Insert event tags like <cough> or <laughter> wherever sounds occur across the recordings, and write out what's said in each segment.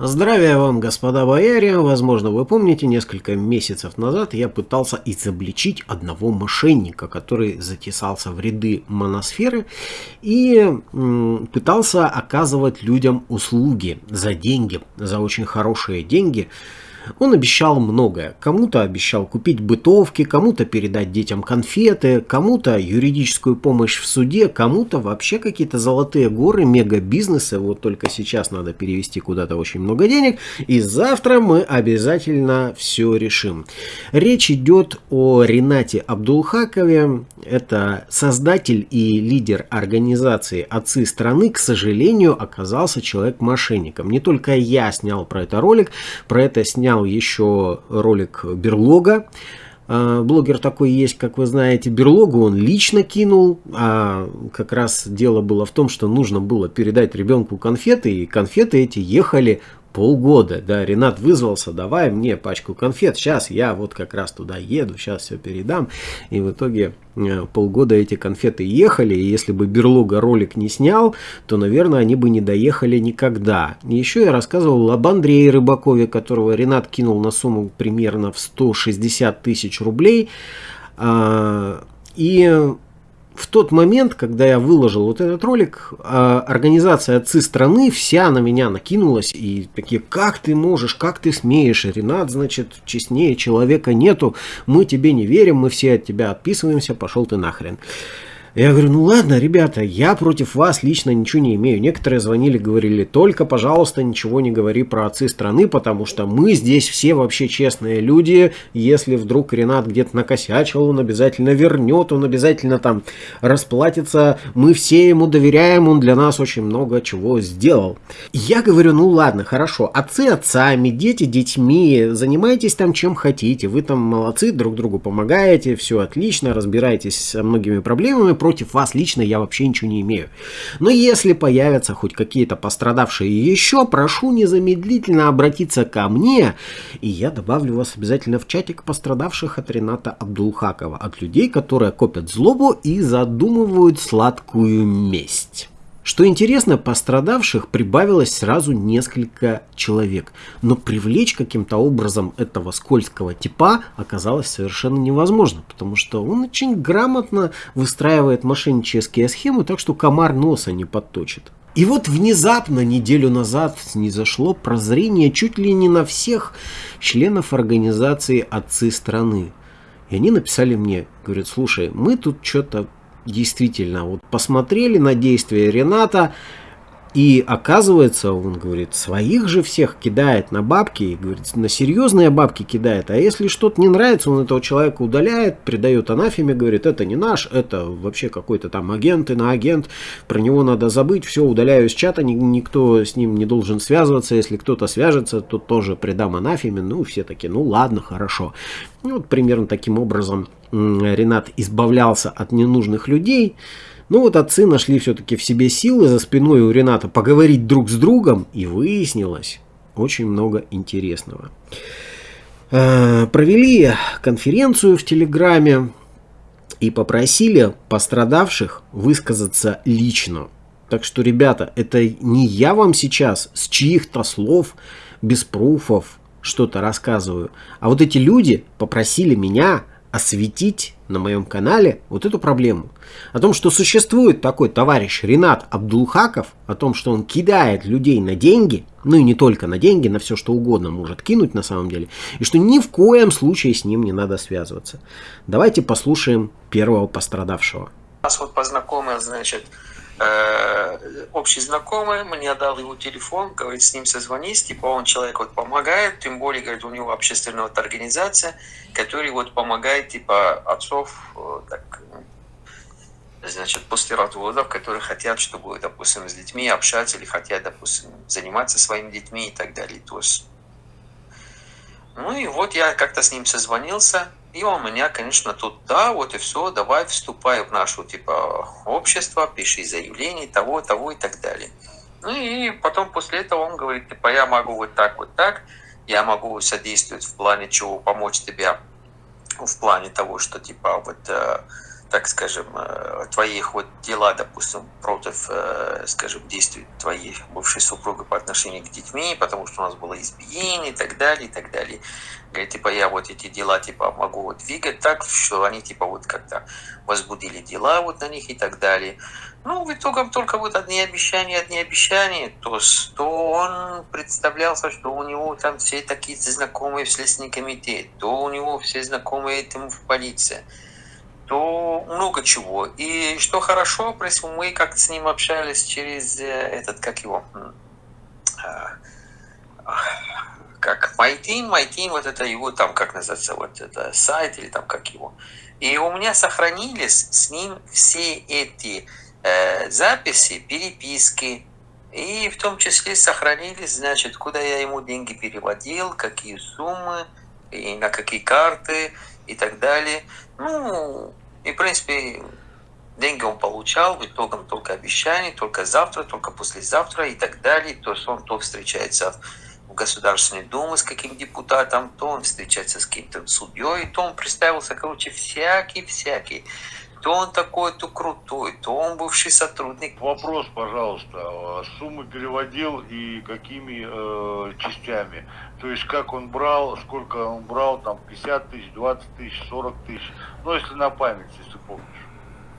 Здравия вам, господа бояре! Возможно, вы помните, несколько месяцев назад я пытался изобличить одного мошенника, который затесался в ряды моносферы и пытался оказывать людям услуги за деньги, за очень хорошие деньги, он обещал многое. Кому-то обещал купить бытовки, кому-то передать детям конфеты, кому-то юридическую помощь в суде, кому-то вообще какие-то золотые горы, мега-бизнесы. Вот только сейчас надо перевести куда-то очень много денег. И завтра мы обязательно все решим. Речь идет о Ренате Абдулхакове. Это создатель и лидер организации «Отцы страны». К сожалению, оказался человек-мошенником. Не только я снял про это ролик, про это снял снял еще ролик Берлога. А, блогер такой есть, как вы знаете, Берлогу он лично кинул, а как раз дело было в том, что нужно было передать ребенку конфеты, и конфеты эти ехали полгода, да, Ренат вызвался, давай мне пачку конфет, сейчас я вот как раз туда еду, сейчас все передам, и в итоге э, полгода эти конфеты ехали, и если бы Берлога ролик не снял, то, наверное, они бы не доехали никогда. Еще я рассказывал об Андрее Рыбакове, которого Ренат кинул на сумму примерно в 160 тысяч рублей, а, и в тот момент, когда я выложил вот этот ролик, а, организация «Отцы страны» вся на меня накинулась и такие, как ты можешь, как ты смеешь, Ренат, значит, честнее человека нету, мы тебе не верим, мы все от тебя отписываемся, пошел ты нахрен. Я говорю, ну ладно, ребята, я против вас лично ничего не имею. Некоторые звонили, говорили, только, пожалуйста, ничего не говори про отцы страны, потому что мы здесь все вообще честные люди. Если вдруг Ренат где-то накосячил, он обязательно вернет, он обязательно там расплатится. Мы все ему доверяем, он для нас очень много чего сделал. Я говорю, ну ладно, хорошо, отцы отцами, дети детьми, занимайтесь там чем хотите. Вы там молодцы, друг другу помогаете, все отлично, разбираетесь со многими проблемами против вас лично я вообще ничего не имею. Но если появятся хоть какие-то пострадавшие еще, прошу незамедлительно обратиться ко мне, и я добавлю вас обязательно в чатик пострадавших от Рената Абдулхакова, от людей, которые копят злобу и задумывают сладкую месть. Что интересно, пострадавших прибавилось сразу несколько человек, но привлечь каким-то образом этого скользкого типа оказалось совершенно невозможно, потому что он очень грамотно выстраивает мошеннические схемы, так что комар носа не подточит. И вот внезапно, неделю назад, не зашло прозрение чуть ли не на всех членов организации «Отцы страны». И они написали мне, говорят, слушай, мы тут что-то действительно, вот посмотрели на действия Рената, и оказывается, он говорит, своих же всех кидает на бабки, и говорит, на серьезные бабки кидает. А если что-то не нравится, он этого человека удаляет, придает анафеме, говорит, это не наш, это вообще какой-то там агент, и на агент, про него надо забыть, все, удаляю из чата, никто с ним не должен связываться, если кто-то свяжется, то тоже придам анафеме. Ну, все такие, ну ладно, хорошо. И вот примерно таким образом Ренат избавлялся от ненужных людей. Но вот отцы нашли все-таки в себе силы за спиной у Рената поговорить друг с другом, и выяснилось очень много интересного. Э, провели конференцию в Телеграме и попросили пострадавших высказаться лично. Так что, ребята, это не я вам сейчас с чьих-то слов, без пруфов что-то рассказываю, а вот эти люди попросили меня осветить на моем канале вот эту проблему. О том, что существует такой товарищ Ренат Абдулхаков, о том, что он кидает людей на деньги, ну и не только на деньги, на все что угодно может кинуть на самом деле, и что ни в коем случае с ним не надо связываться. Давайте послушаем первого пострадавшего. Нас вот познакомил, значит, общий знакомый мне дал его телефон, говорит, с ним созвонись, типа он человек вот помогает, тем более, говорит, у него общественная вот организация, которая вот помогает, типа, отцов, э, так, значит, после разводов, которые хотят, чтобы, допустим, с детьми общаться или хотят, допустим, заниматься своими детьми и так далее. То есть, ну и вот я как-то с ним созвонился, и он меня, конечно, тут, да, вот и все, давай вступай в нашу, типа, общество, пиши заявление, того, того и так далее. Ну и потом после этого он говорит, типа, я могу вот так, вот так, я могу содействовать в плане чего, помочь тебе в плане того, что, типа, вот э, так скажем, э, твоих вот дела, допустим, против, э, скажем, действий твоей бывшей супруги по отношению к детьми, потому что у нас было избиение и так далее, и так далее. Говорит, типа, я вот эти дела, типа, могу вот двигать так, что они, типа, вот как-то возбудили дела вот на них и так далее. Ну, в итоге только вот одни обещания, одни обещания, то, что он представлялся, что у него там все такие знакомые в Следственный комитет, то у него все знакомые этому в полиции то много чего. И что хорошо, мы как с ним общались через э, этот, как его, а, как MyTeam, MyTeam, вот это его там, как называется, вот это сайт или там как его. И у меня сохранились с ним все эти э, записи, переписки, и в том числе сохранились, значит, куда я ему деньги переводил, какие суммы, и на какие карты и так далее. Ну, и, в принципе, деньги он получал, в итоге только обещания, только завтра, только послезавтра и так далее. То есть он то встречается в Государственной Думе с каким депутатом, то он встречается с каким-то судьей, то он представился, короче, всякий-всякий. То он такой, то крутой, то он бывший сотрудник. Вопрос, пожалуйста, а суммы переводил и какими э, частями? То есть как он брал, сколько он брал, там 50 тысяч, 20 тысяч, 40 тысяч, ну если на память, если помнишь.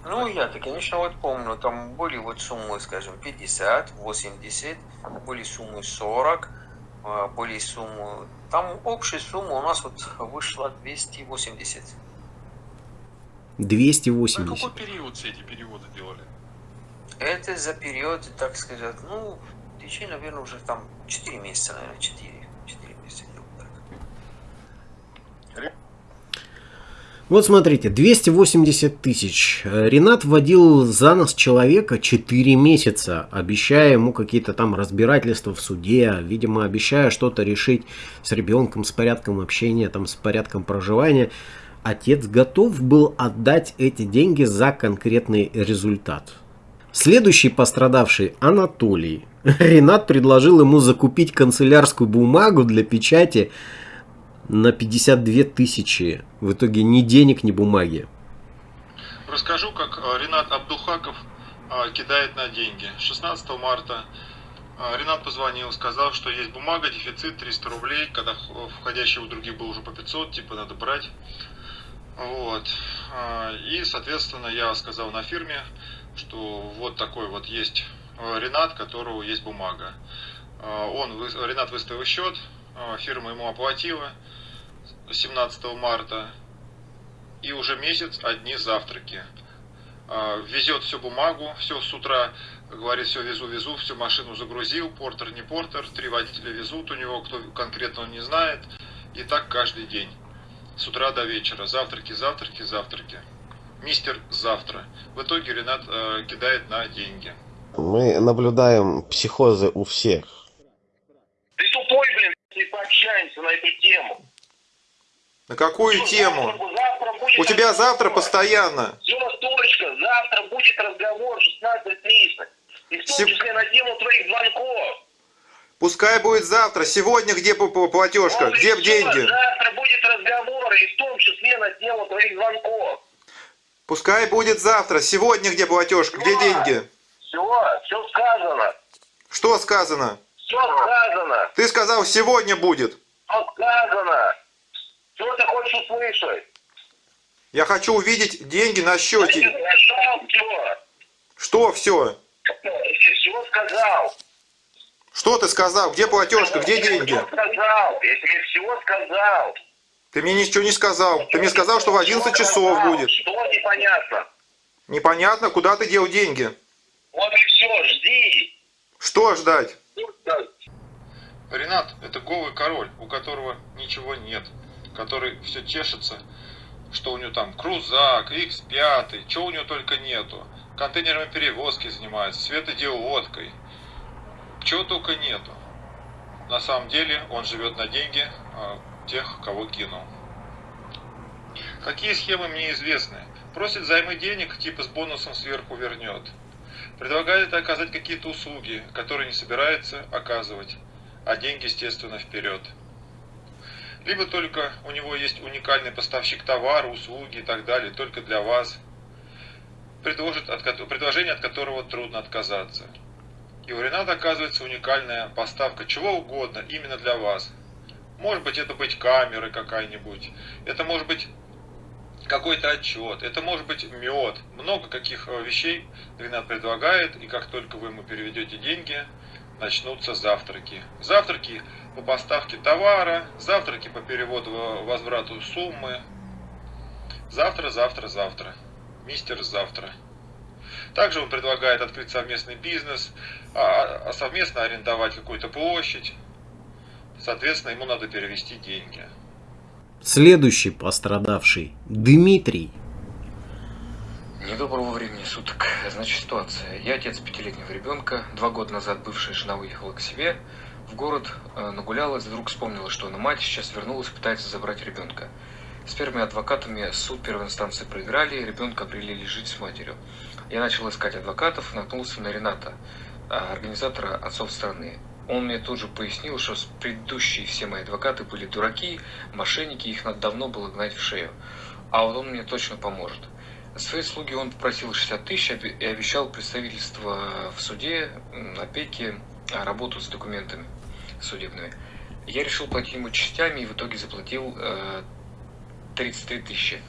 Ну, я-то, конечно, вот помню, там были вот суммы, скажем, 50, 80, были суммы 40, а, были суммы... Там общая сумма у нас вот вышла 280. 280. На какой период все эти переводы делали? Это за период, так сказать, ну, в течение, наверное, уже там 4 месяца, наверное, 4. 4 месяца. Вот смотрите, 280 тысяч. Ренат вводил за нос человека 4 месяца, обещая ему какие-то там разбирательства в суде, видимо, обещая что-то решить с ребенком, с порядком общения, там, с порядком проживания отец готов был отдать эти деньги за конкретный результат. Следующий пострадавший Анатолий. Ренат предложил ему закупить канцелярскую бумагу для печати на 52 тысячи. В итоге ни денег, ни бумаги. Расскажу, как э, Ренат Абдухаков э, кидает на деньги. 16 марта э, Ренат позвонил, сказал, что есть бумага, дефицит 300 рублей, когда входящий у других был уже по 500, типа надо брать. Вот. А, и, соответственно, я сказал на фирме, что вот такой вот есть э, Ренат, которого есть бумага. А, он, Ренат выставил счет, а, фирма ему оплатила 17 марта, и уже месяц одни завтраки. Везет всю бумагу, все с утра, говорит, все везу, везу, всю машину загрузил, портер, не портер, три водителя везут у него, кто конкретно он не знает, и так каждый день с утра до вечера. Завтраки, завтраки, завтраки. Мистер завтра. В итоге Ренат э, кидает на деньги. Мы наблюдаем психозы у всех. Ты тупой, блин, не пообщаемся на эту тему. На какую Всё, тему? завтра, завтра будет У тебя разговор. завтра постоянно. Все, точка. Завтра будет разговор 16.30. И в том Сев- числе на тему твоих звонков. Пускай будет завтра. Сегодня где платежка? И Где деньги? Завтра будет разговор, и в том числе на твоих звонков. Пускай будет завтра. Сегодня где платежка? Где Всё. деньги? Все, все сказано. Что сказано? Все сказано. Ты сказал, сегодня будет. Все сказано. Что ты хочешь услышать? Я хочу увидеть деньги на счете. Нашел все. Что все? Все сказал. Что ты сказал? Где платежка? Где деньги? Все сказал. Я тебе все сказал. Ты мне ничего не сказал. Ты мне сказал, что в 11 часов Сказал. будет. Что непонятно? Непонятно, куда ты дел деньги. Вот и все, жди. Что ждать? Ренат – это голый король, у которого ничего нет, который все тешится, что у него там крузак, X5, чего у него только нету. Контейнерами перевозки занимается, светодиодкой. Чего только нету. На самом деле он живет на деньги а, тех, кого кинул. Какие схемы мне известны? Просит займы денег, типа с бонусом сверху вернет. Предлагает оказать какие-то услуги, которые не собирается оказывать, а деньги, естественно, вперед. Либо только у него есть уникальный поставщик товара, услуги и так далее, только для вас. предложит, от, предложение, от которого трудно отказаться. И у Рената оказывается уникальная поставка чего угодно именно для вас. Может быть это быть камерой какая-нибудь, это может быть какой-то отчет, это может быть мед, много каких э, вещей Ренат предлагает, и как только вы ему переведете деньги, начнутся завтраки. Завтраки по поставке товара, завтраки по переводу возврату суммы. Завтра, завтра, завтра. Мистер завтра. Также он предлагает открыть совместный бизнес, а, а совместно арендовать какую-то площадь. Соответственно, ему надо перевести деньги. Следующий пострадавший Дмитрий. Недоброго времени суток. Значит, ситуация. Я отец пятилетнего ребенка. Два года назад бывшая жена уехала к себе в город, э, нагулялась, вдруг вспомнила, что она мать, сейчас вернулась, пытается забрать ребенка. С первыми адвокатами суд первой инстанции проиграли, ребенка определили жить с матерью. Я начал искать адвокатов, наткнулся на Рената, а, организатора отцов страны. Он мне тут же пояснил, что предыдущие все мои адвокаты были дураки, мошенники, их надо давно было гнать в шею. А вот он мне точно поможет. Свои слуги он попросил 60 тысяч и обещал представительство в суде, опеки, а, работу с документами судебными. Я решил платить ему частями и в итоге заплатил 33 э, тысячи.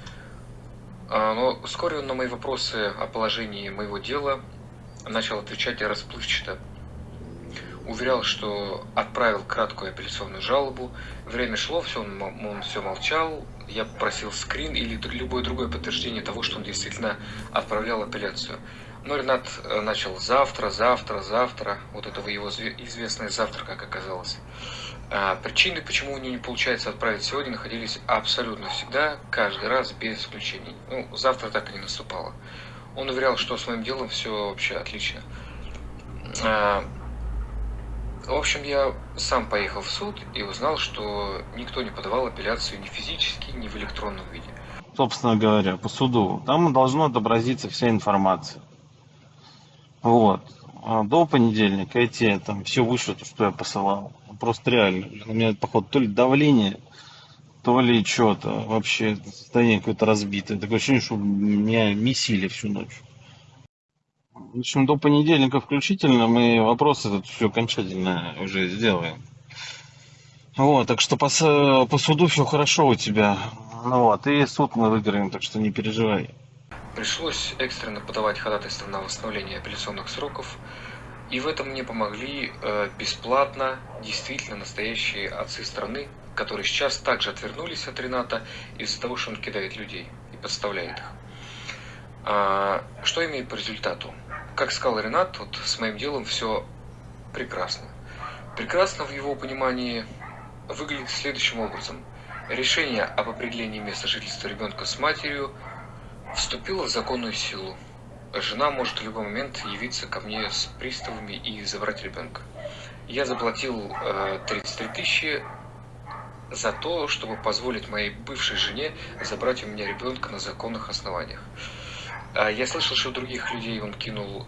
А, но вскоре он на мои вопросы о положении моего дела начал отвечать расплывчато уверял, что отправил краткую апелляционную жалобу. Время шло, все, он, он все молчал. Я попросил скрин или любое другое подтверждение того, что он действительно отправлял апелляцию. Но Ренат э, начал завтра, завтра, завтра. Вот этого его известное завтра, как оказалось. А причины, почему у него не получается отправить сегодня, находились абсолютно всегда, каждый раз, без исключений. Ну, завтра так и не наступало. Он уверял, что с моим делом все вообще отлично. А, в общем, я сам поехал в суд и узнал, что никто не подавал апелляцию ни физически, ни в электронном виде. Собственно говоря, по суду. Там должно отобразиться вся информация. Вот. А до понедельника эти там все вышло, то, что я посылал. Просто реально. У меня, походу, то ли давление, то ли что-то. Вообще состояние какое-то разбитое. Такое ощущение, что меня месили всю ночь. В общем, до понедельника включительно мы вопросы тут все окончательно уже сделаем. Вот, так что по, по суду все хорошо у тебя. Ну вот, и суд мы выиграем, так что не переживай. Пришлось экстренно подавать ходатайство на восстановление апелляционных сроков. И в этом мне помогли э, бесплатно действительно настоящие отцы страны, которые сейчас также отвернулись от Рената из-за того, что он кидает людей и подставляет их. А, что имеет по результату? Как сказал Ренат, вот с моим делом все прекрасно. Прекрасно в его понимании выглядит следующим образом. Решение об определении места жительства ребенка с матерью вступило в законную силу. Жена может в любой момент явиться ко мне с приставами и забрать ребенка. Я заплатил э, 33 тысячи за то, чтобы позволить моей бывшей жене забрать у меня ребенка на законных основаниях. А, я слышал, что других людей он кинул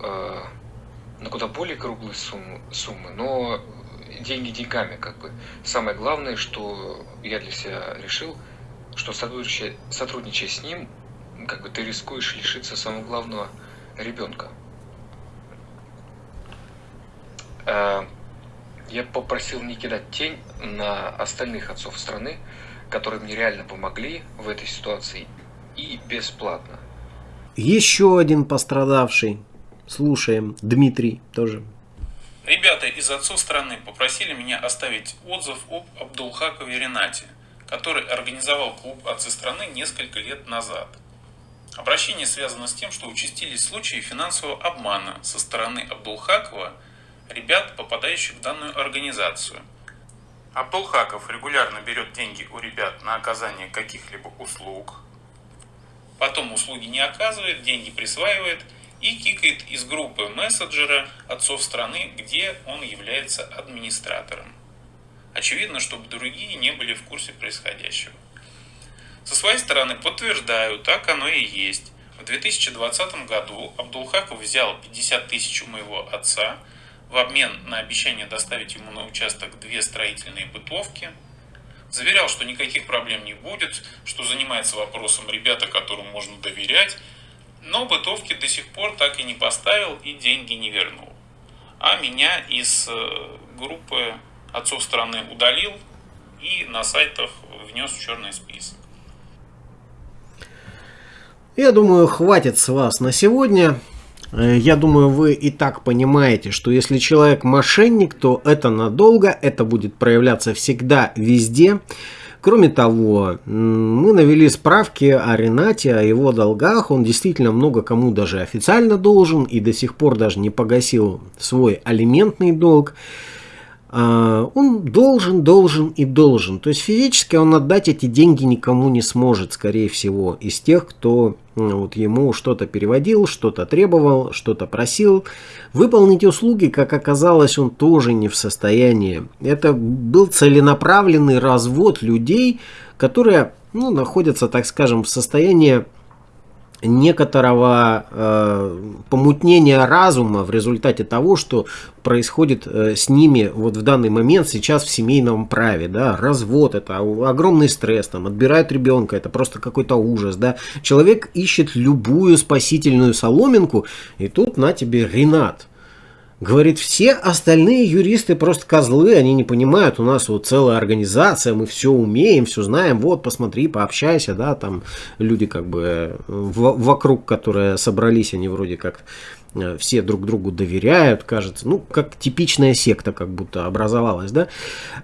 на куда более круглые суммы, но деньги деньгами, как бы. Самое главное, что я для себя решил, что сотрудничая, с ним, как бы ты рискуешь лишиться самого главного ребенка. Э, я попросил не кидать тень на остальных отцов страны, которые мне реально помогли в этой ситуации и бесплатно. Еще один пострадавший. Слушаем. Дмитрий тоже. Ребята из отцов страны попросили меня оставить отзыв об Абдулхакове Ренате, который организовал клуб «Отцы страны» несколько лет назад. Обращение связано с тем, что участились случаи финансового обмана со стороны Абдулхакова ребят, попадающих в данную организацию. Абдулхаков регулярно берет деньги у ребят на оказание каких-либо услуг, потом услуги не оказывает, деньги присваивает и кикает из группы мессенджера отцов страны, где он является администратором. Очевидно, чтобы другие не были в курсе происходящего. Со своей стороны подтверждаю, так оно и есть. В 2020 году Абдулхаков взял 50 тысяч у моего отца в обмен на обещание доставить ему на участок две строительные бытовки – Заверял, что никаких проблем не будет, что занимается вопросом ребята, которым можно доверять. Но бытовки до сих пор так и не поставил и деньги не вернул. А меня из э, группы отцов страны удалил и на сайтах внес в черный список. Я думаю, хватит с вас на сегодня. Э, я думаю, вы и так понимаете, что если человек мошенник, то это надолго, это будет проявляться всегда, везде. Кроме того, мы навели справки о Ренате, о его долгах. Он действительно много кому даже официально должен и до сих пор даже не погасил свой алиментный долг. А, он должен, должен и должен. То есть физически он отдать эти деньги никому не сможет, скорее всего, из тех, кто вот ему что-то переводил, что-то требовал, что-то просил. Выполнить услуги, как оказалось, он тоже не в состоянии. Это был целенаправленный развод людей, которые ну, находятся, так скажем, в состоянии некоторого э, помутнения разума в результате того, что происходит э, с ними вот в данный момент сейчас в семейном праве, да, развод, это огромный стресс, там, отбирают ребенка, это просто какой-то ужас, да, человек ищет любую спасительную соломинку, и тут на тебе Ренат, Говорит, все остальные юристы просто козлы, они не понимают, у нас вот целая организация, мы все умеем, все знаем, вот, посмотри, пообщайся, да, там люди как бы э, вокруг, которые собрались, они вроде как все друг другу доверяют, кажется, ну, как типичная секта как будто образовалась, да.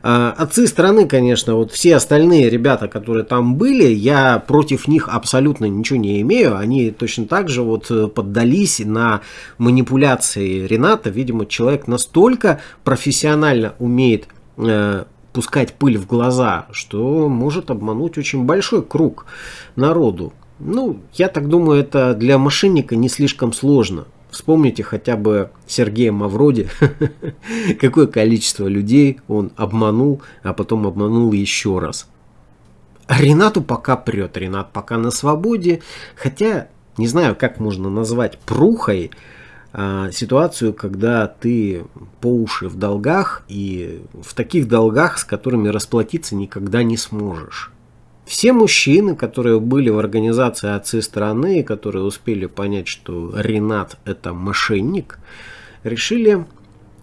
А, отцы страны, конечно, вот все остальные ребята, которые там были, я против них абсолютно ничего не имею, они точно так же вот э, поддались на манипуляции Рената, видимо, человек настолько профессионально умеет э, пускать пыль в глаза, что может обмануть очень большой круг народу. Ну, я так думаю, это для мошенника не слишком сложно. Вспомните хотя бы Сергея Мавроди, <laughs> какое количество людей он обманул, а потом обманул еще раз. Ренату пока прет, Ренат пока на свободе, хотя не знаю, как можно назвать прухой а, ситуацию, когда ты по уши в долгах и в таких долгах, с которыми расплатиться никогда не сможешь. Все мужчины, которые были в организации «Отцы страны», которые успели понять, что Ренат – это мошенник, решили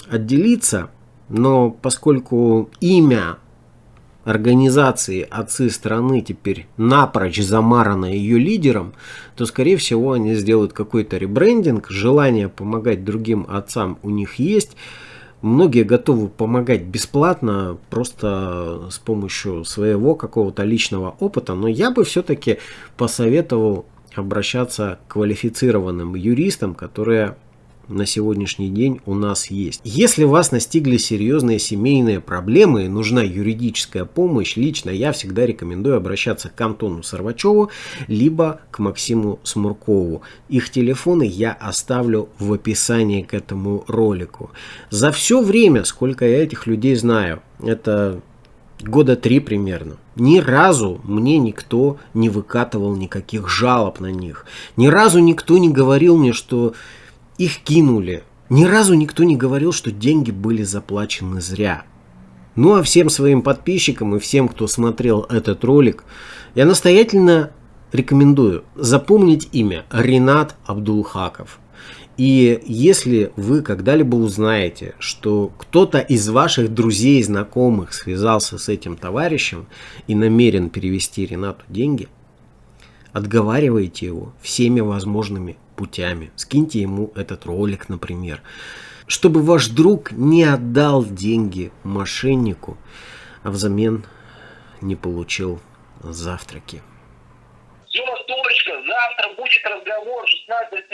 отделиться, но поскольку имя организации «Отцы страны» теперь напрочь замарано ее лидером, то, скорее всего, они сделают какой-то ребрендинг, желание помогать другим отцам у них есть – Многие готовы помогать бесплатно, просто с помощью своего какого-то личного опыта, но я бы все-таки посоветовал обращаться к квалифицированным юристам, которые на сегодняшний день у нас есть. Если вас настигли серьезные семейные проблемы и нужна юридическая помощь, лично я всегда рекомендую обращаться к Антону Сорвачеву, либо к Максиму Смуркову. Их телефоны я оставлю в описании к этому ролику. За все время, сколько я этих людей знаю, это года три примерно. Ни разу мне никто не выкатывал никаких жалоб на них. Ни разу никто не говорил мне, что их кинули. Ни разу никто не говорил, что деньги были заплачены зря. Ну а всем своим подписчикам и всем, кто смотрел этот ролик, я настоятельно рекомендую запомнить имя Ренат Абдулхаков. И если вы когда-либо узнаете, что кто-то из ваших друзей и знакомых связался с этим товарищем и намерен перевести Ренату деньги, отговаривайте его всеми возможными путями. Скиньте ему этот ролик, например. Чтобы ваш друг не отдал деньги мошеннику, а взамен не получил завтраки. Все, точка, завтра будет разговор 16